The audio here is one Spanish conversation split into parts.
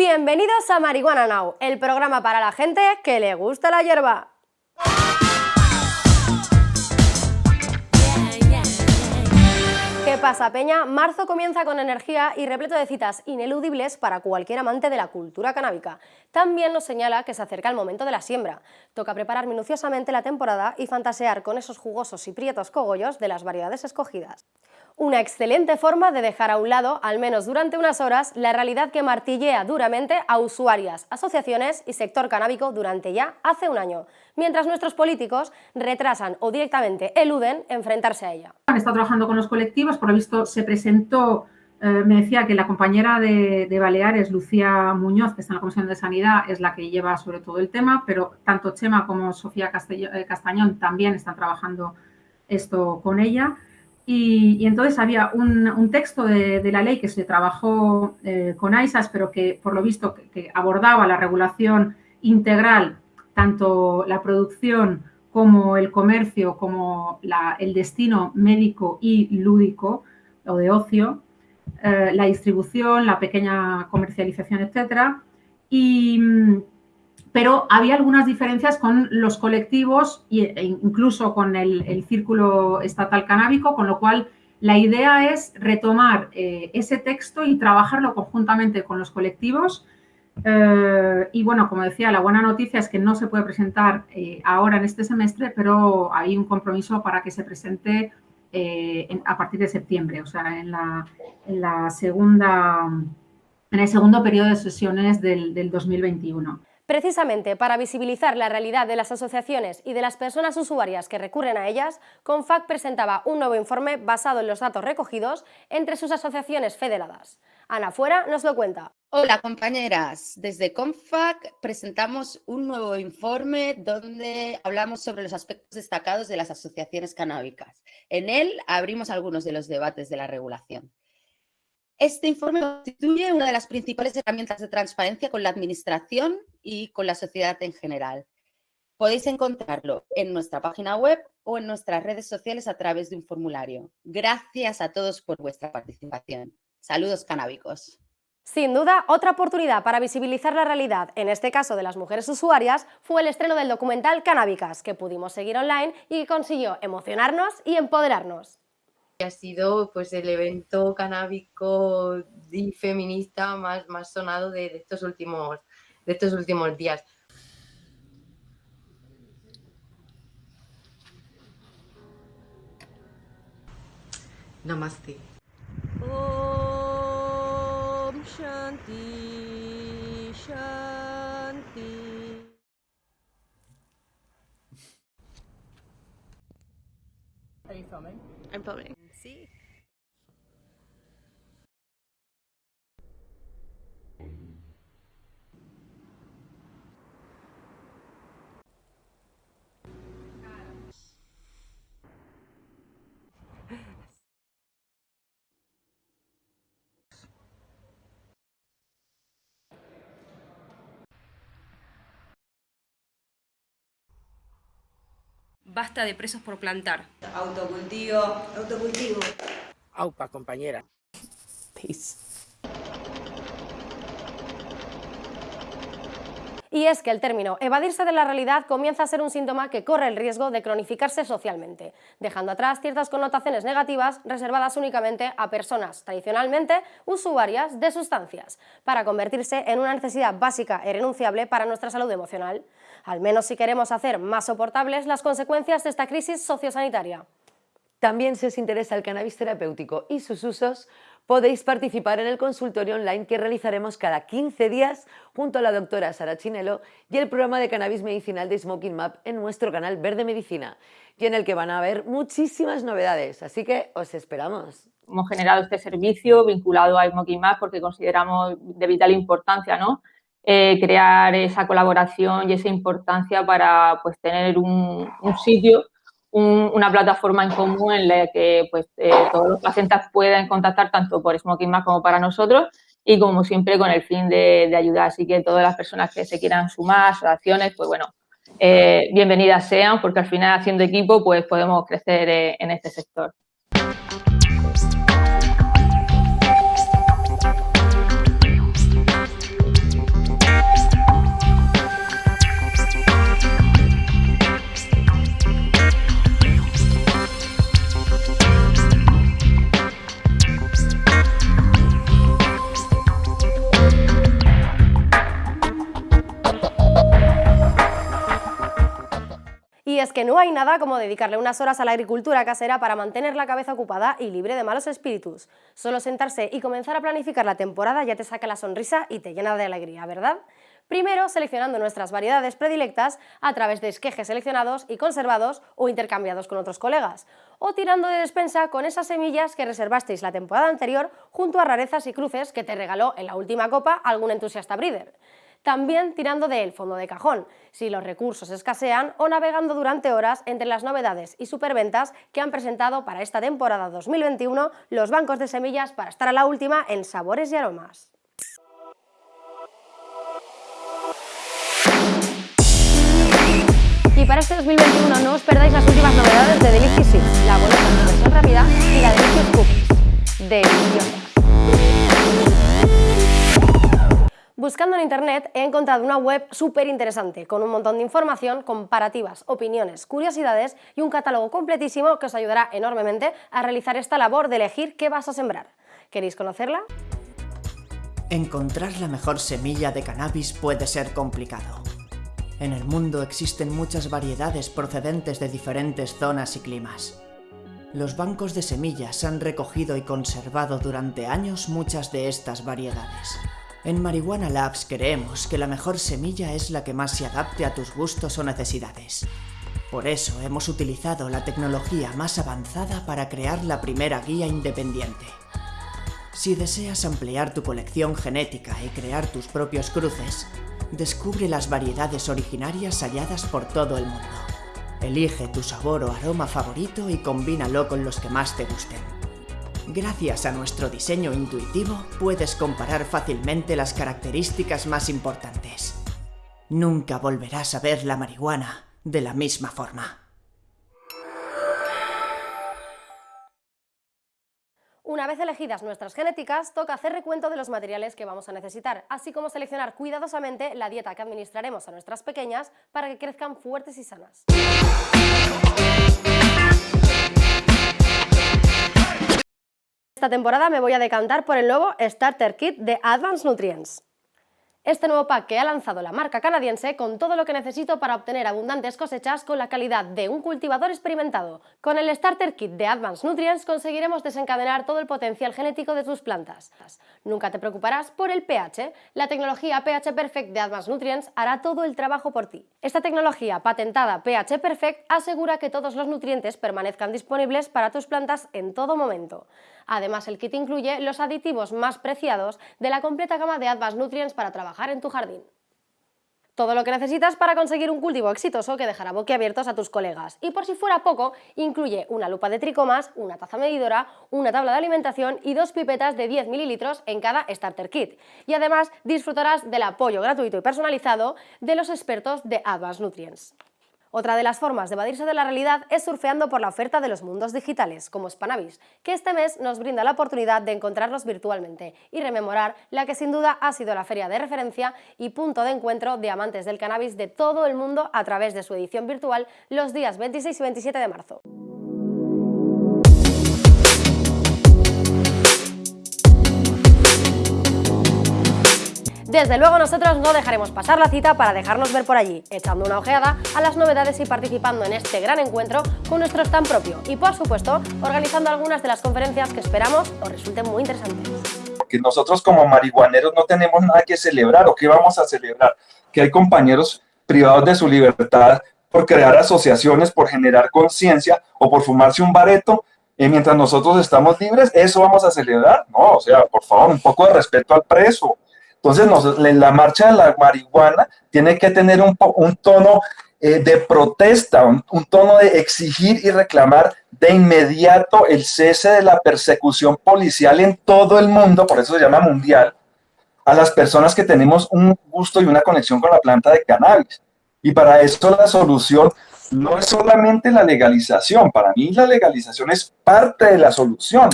Bienvenidos a Marihuana Now, el programa para la gente que le gusta la hierba. Pasa, Peña? Marzo comienza con energía y repleto de citas ineludibles para cualquier amante de la cultura canábica. También nos señala que se acerca el momento de la siembra. Toca preparar minuciosamente la temporada y fantasear con esos jugosos y prietos cogollos de las variedades escogidas una excelente forma de dejar a un lado, al menos durante unas horas, la realidad que martillea duramente a usuarias, asociaciones y sector canábico durante ya hace un año, mientras nuestros políticos retrasan o directamente eluden enfrentarse a ella. Estado trabajando con los colectivos, por lo visto se presentó, eh, me decía que la compañera de, Baleares, Lucía Muñoz, que está en la Comisión de Sanidad, es la que lleva sobre todo el tema, pero tanto Chema como Sofía eh, Castañón también están trabajando esto con ella. Y, entonces había un, texto de, la ley que se trabajó eh, con AISAS, pero que por lo visto que, abordaba la regulación integral, tanto la producción como el comercio, como el destino médico y lúdico o de ocio, eh, la distribución, la pequeña comercialización, etcétera. Y, pero había algunas diferencias con los colectivos e incluso con el, círculo estatal canábico, con lo cual la idea es retomar eh, ese texto y trabajarlo conjuntamente con los colectivos. Eh, y bueno, como decía, la buena noticia es que no se puede presentar eh, ahora en este semestre, pero hay un compromiso para que se presente a partir de septiembre, o sea, en la, segunda, en el segundo periodo de sesiones del, del 2021. Precisamente para visibilizar la realidad de las asociaciones y de las personas usuarias que recurren a ellas, CONFAC presentaba un nuevo informe basado en los datos recogidos entre sus asociaciones federadas. Ana Fuera nos lo cuenta. Hola compañeras, desde CONFAC presentamos un nuevo informe donde hablamos sobre los aspectos destacados de las asociaciones canábicas. En él abrimos algunos de los debates de la regulación. Este informe constituye una de las principales herramientas de transparencia con la Administración y con la sociedad en general. Podéis encontrarlo en nuestra página web o en nuestras redes sociales a través de un formulario. Gracias a todos por vuestra participación. Saludos canábicos. Sin duda, otra oportunidad para visibilizar la realidad, en este caso de las mujeres usuarias, fue el estreno del documental Canábicas, que pudimos seguir online y que consiguió emocionarnos y empoderarnos ha sido pues el evento canábico y feminista más, más sonado de, estos últimos, de estos últimos días. Namaste. Om Shanti Shanti. Are you filming? I'm filming. See? Basta de presos por plantar. Autocultivo. Autocultivo. Aupa, compañera. Peace. Y es que el término evadirse de la realidad comienza a ser un síntoma que corre el riesgo de cronificarse socialmente, dejando atrás ciertas connotaciones negativas reservadas únicamente a personas tradicionalmente usuarias de sustancias, para convertirse en una necesidad básica e irrenunciable para nuestra salud emocional al menos si queremos hacer más soportables las consecuencias de esta crisis sociosanitaria. También si os interesa el cannabis terapéutico y sus usos, podéis participar en el consultorio online que realizaremos cada 15 días junto a la doctora Sara Chinelo y el programa de cannabis medicinal de Smoking Map en nuestro canal Verde Medicina y en el que van a haber muchísimas novedades, así que os esperamos. Hemos generado este servicio vinculado a Smoking Map porque consideramos de vital importancia ¿no? Eh, crear esa colaboración y esa importancia para pues, tener un, sitio, una plataforma en común en la que pues, eh, todos los pacientes puedan contactar tanto por Smoking Más como para nosotros y como siempre con el fin de, ayudar. Así que todas las personas que se quieran sumar, asociaciones, pues bueno, eh, bienvenidas sean porque al final haciendo equipo pues podemos crecer en este sector. Es que no hay nada como dedicarle unas horas a la agricultura casera para mantener la cabeza ocupada y libre de malos espíritus. Solo sentarse y comenzar a planificar la temporada ya te saca la sonrisa y te llena de alegría, ¿verdad? Primero, seleccionando nuestras variedades predilectas a través de esquejes seleccionados y conservados o intercambiados con otros colegas, o tirando de despensa con esas semillas que reservasteis la temporada anterior junto a rarezas y cruces que te regaló en la última copa algún entusiasta breeder. También tirando del fondo de cajón, si los recursos escasean o navegando durante horas entre las novedades y superventas que han presentado para esta temporada 2021 los bancos de semillas para estar a la última en sabores y aromas. Y para este 2021 no os perdáis las últimas novedades de Delicious Seeds, la boleta en versión rápida y la Delicious Cookies. Deliciosas. Buscando en internet he encontrado una web súper interesante, con un montón de información, comparativas, opiniones, curiosidades y un catálogo completísimo que os ayudará enormemente a realizar esta labor de elegir qué vas a sembrar. ¿Queréis conocerla? Encontrar la mejor semilla de cannabis puede ser complicado. En el mundo existen muchas variedades procedentes de diferentes zonas y climas. Los bancos de semillas han recogido y conservado durante años muchas de estas variedades. En Marihuana Labs creemos que la mejor semilla es la que más se adapte a tus gustos o necesidades. Por eso hemos utilizado la tecnología más avanzada para crear la primera guía independiente. Si deseas ampliar tu colección genética y crear tus propios cruces, descubre las variedades originarias halladas por todo el mundo. Elige tu sabor o aroma favorito y combínalo con los que más te gusten. Gracias a nuestro diseño intuitivo, puedes comparar fácilmente las características más importantes. Nunca volverás a ver la marihuana de la misma forma. Una vez elegidas nuestras genéticas, toca hacer recuento de los materiales que vamos a necesitar, así como seleccionar cuidadosamente la dieta que administraremos a nuestras pequeñas para que crezcan fuertes y sanas. Esta temporada me voy a decantar por el nuevo Starter Kit de Advanced Nutrients. Este nuevo pack que ha lanzado la marca canadiense con todo lo que necesito para obtener abundantes cosechas con la calidad de un cultivador experimentado. Con el Starter Kit de Advanced Nutrients conseguiremos desencadenar todo el potencial genético de tus plantas. Nunca te preocuparás por el pH, la tecnología pH Perfect de Advanced Nutrients hará todo el trabajo por ti. Esta tecnología patentada pH Perfect asegura que todos los nutrientes permanezcan disponibles para tus plantas en todo momento. Además, el kit incluye los aditivos más preciados de la completa gama de Advanced Nutrients para trabajar en tu jardín. Todo lo que necesitas para conseguir un cultivo exitoso que dejará boquiabiertos a tus colegas. Y por si fuera poco, incluye una lupa de tricomas, una taza medidora, una tabla de alimentación y dos pipetas de 10 mililitros en cada starter kit. Y además disfrutarás del apoyo gratuito y personalizado de los expertos de Advanced Nutrients. Otra de las formas de evadirse de la realidad es surfeando por la oferta de los mundos digitales, como Spanavis, que este mes nos brinda la oportunidad de encontrarlos virtualmente y rememorar la que sin duda ha sido la feria de referencia y punto de encuentro de amantes del cannabis de todo el mundo a través de su edición virtual los días 26 y 27 de marzo. Desde luego nosotros no dejaremos pasar la cita para dejarnos ver por allí, echando una ojeada a las novedades y participando en este gran encuentro con nuestro stand propio y por supuesto organizando algunas de las conferencias que esperamos os resulten muy interesantes. Que nosotros como marihuaneros no tenemos nada que celebrar o qué vamos a celebrar, que hay compañeros privados de su libertad por crear asociaciones, por generar conciencia o por fumarse un bareto, y mientras nosotros estamos libres, ¿eso vamos a celebrar? No, o sea, por favor, un poco de respeto al preso, entonces, la marcha de la marihuana tiene que tener un, tono eh, de protesta, un, tono de exigir y reclamar de inmediato el cese de la persecución policial en todo el mundo, por eso se llama mundial, a las personas que tenemos un gusto y una conexión con la planta de cannabis. Y para esto la solución no es solamente la legalización, para mí la legalización es parte de la solución.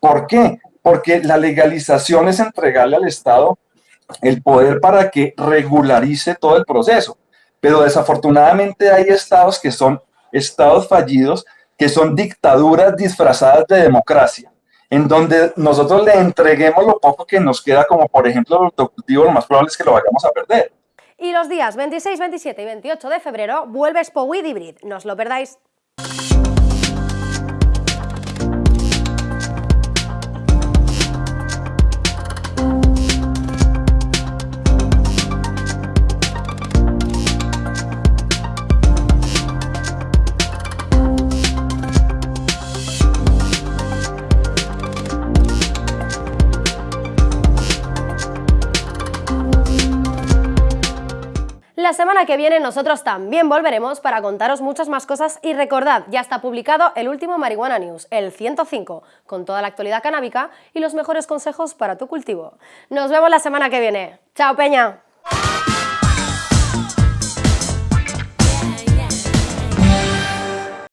¿Por qué? Porque la legalización es entregarle al Estado el poder para que regularice todo el proceso. Pero desafortunadamente hay estados que son estados fallidos, que son dictaduras disfrazadas de democracia, en donde nosotros le entreguemos lo poco que nos queda, como por ejemplo el autocultivo, lo más probable es que lo vayamos a perder. Y los días 26, 27 y 28 de febrero vuelve Spowid Hybrid, no os lo perdáis. La semana que viene nosotros también volveremos para contaros muchas más cosas y recordad, ya está publicado el último Marihuana News, el 105, con toda la actualidad canábica y los mejores consejos para tu cultivo. Nos vemos la semana que viene. ¡Chao, Peña!